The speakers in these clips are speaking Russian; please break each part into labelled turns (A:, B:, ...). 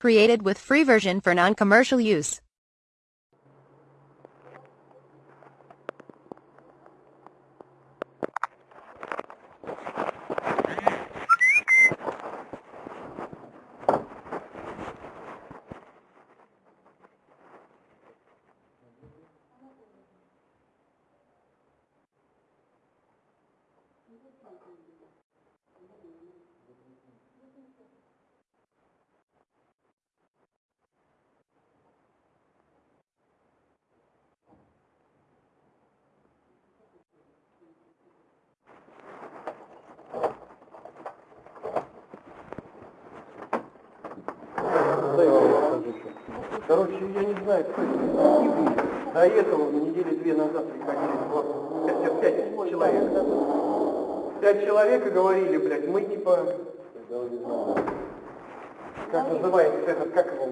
A: Created with free version for non-commercial use.
B: Короче, я не знаю, кто это. До этого недели две назад приходили два- пять, человек. Пять человек и говорили, блядь, мы типа... Как называется этот, как его?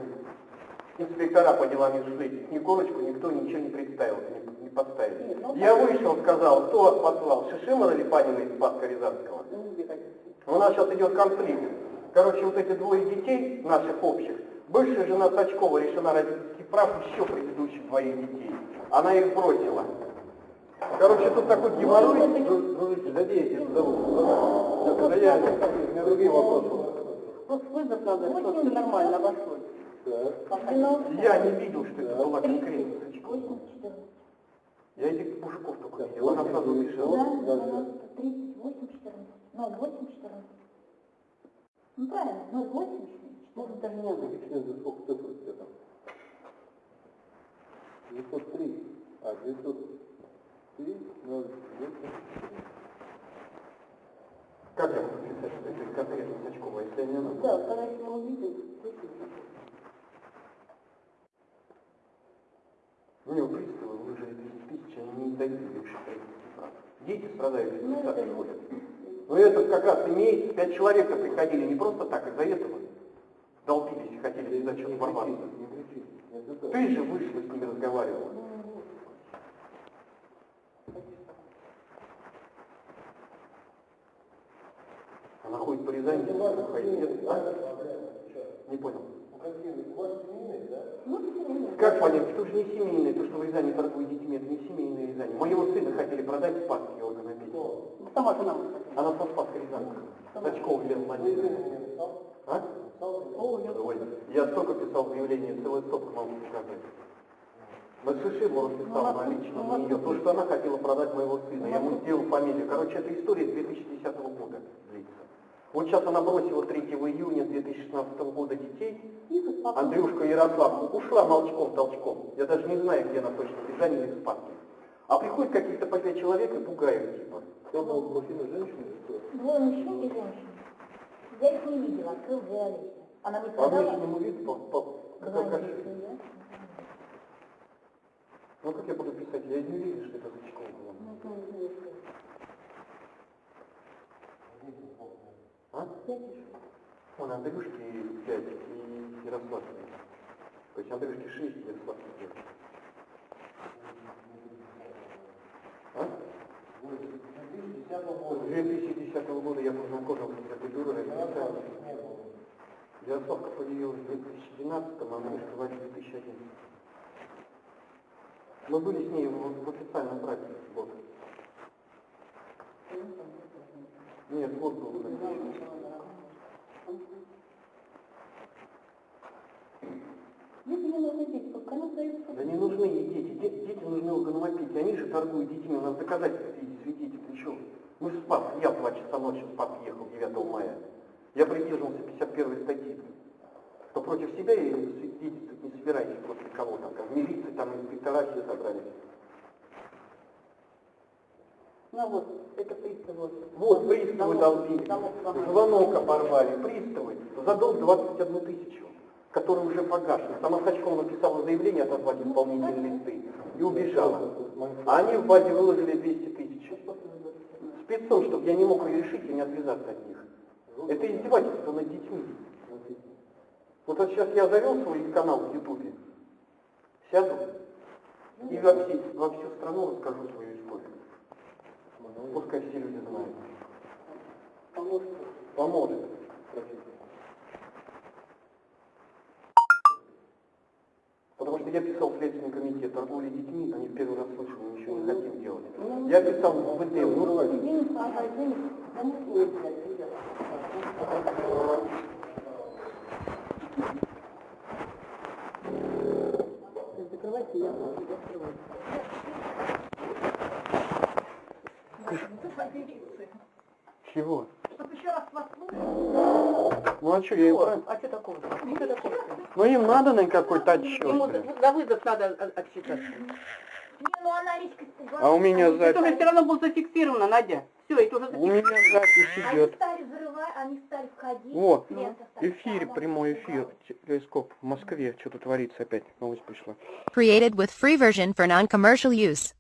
B: Инспектора по делам южных. Ни корочку никто ничего не представил, не, не подставил. Я вышел, сказал, кто вас послал, Шишимова или Панина из Спаска Рязанского? У нас сейчас идет конфликт. Короче, вот эти двое детей, наших общих, бывшая жена Сачкова решена родительский прав еще предыдущих двоих детей. Она их бросила. Короче, тут такой геморрой. Дружище, задейте зовут. Да я, у меня другие вопросы.
C: Просто вызов надо, чтобы все нормально обошлось.
B: Я не видел, что это была конкретно Сачкова. Я этих мужиков только видел, она сразу убежала.
C: 38, 14. 08, 14. Ну правильно, 08, 14. Даже не знаю.
D: сколько цифр у тебя там? 903. А, 903, 0,
B: Как я могу писать, это конкретно Сачкова, если я не знаю?
C: Да, когда мы увидим, действительно.
B: У него приставы выжили 30 тысяч, они не дают родительских прав. Дети страдают, если
C: Ну,
B: так
C: это-
B: ходят. Но этот как раз имеет, пять человек приходили не просто так, из-за этого. Долбились и хотели что-то ворваться. Ты же вышла с ними разговаривала. Она ходит по Рязани, ходит, нет? А? Не понял.
C: Ну.
B: Как понять, что же не семейное, то, что в Рязани торгуют детьми, это не семейное Рязани. Моего сына хотели продать в Спасский орган опеки.
C: Сама жена.
B: Она со Спасской Рязанки. Сачков Лен Владимирович. А?
C: О, я
B: Ой, я столько писал заявление, целый стопка могу показать. На Шишимову писал
C: Ну,
B: на лично
C: ну,
B: то, что она хотела продать моего сына. Я ему сделал фамилию. Короче, эта история 2010 года длится. Вот сейчас она бросила 3 июня 2016 года детей. Андрюшка Ярослав ушла молчком, толчком. Я даже не знаю, где она точно, или в Спаске. А приходят каких-то по пять человек и пугают, типа.
D: Кто был мужчина, женщина?
C: Двое мужчин и женщин. Я их не видела, открыл Олеся. Она мне
B: По
C: сказала...
B: внешнему виду, по, по,
C: что я-
B: Ну как я буду писать? Я не уверен, что это Зачкова была.
C: Ну.
B: А?
C: Я пишу.
B: Вон Андрюшки 5 и Ярослав 5. То есть Андрюшки 6, Ярослав 5. А? С 2010 года я познакомился с этой дурой официально. Ярославка появилась в 2012, а Андрюшка в 2011. Мы были с ней в, в официальном браке год. Нет, год был.
C: Мне нужны дети, пускай она
B: Да не нужны ей дети. Де- Дети нужны органопить. Они же торгуют детьми. У нас доказательства Ты что? Мы в Спас, я в 2 часа ночи в Спас ехал 9 мая. Я придерживался 51 статьи. Что против себя и свидетельствовать не собирайтесь против кого-то. Как в милиции, там инспектора все собрались.
C: Ну вот, это приставы.
B: Вот, приставы долбили. Звонок оборвали. Приставы. За долг 21 тысячу, который уже погашен. Сама Сачкова написала заявление отозвать исполнительные листы и убежала. А они в базе выложили 200 тысяч. Спецом, чтобы я не мог решить и не отвязаться от них. Это издевательство над детьми. Вот это сейчас я завел свой канал в Ютубе, сяду и во, все- во всю страну расскажу свою историю. Пускай все люди знают.
C: Поможет.
B: Поможет. Я писал в Следственный торговли детьми, они первый раз мы ничего не хотим делать. Я писал в ВД, ну,
C: Извините, пожалуйста, извините. Да не слушайте, ребят. Закрывайте, я закрываю.
B: чего?
C: Чтоб еще раз вас.
B: Ну а что, я прав-
E: А что такого? Что такого?
B: Ну им надо на какой-то
E: Ему
B: отчет, блин.
E: за вызов надо от- отчитаться.
C: Не, ну она речка
B: А у меня
E: Это уже
B: запись,
E: все равно было зафиксировано, Надя. Все, это уже
B: у
E: зафиксировано.
B: меня запись
C: Они
B: идет.
C: стали взрывать, они стали входить.
B: Вот, эфир, прямой эфир, телескоп в Москве, что-то творится опять, новость пришла.
A: Created with free version for non-commercial use.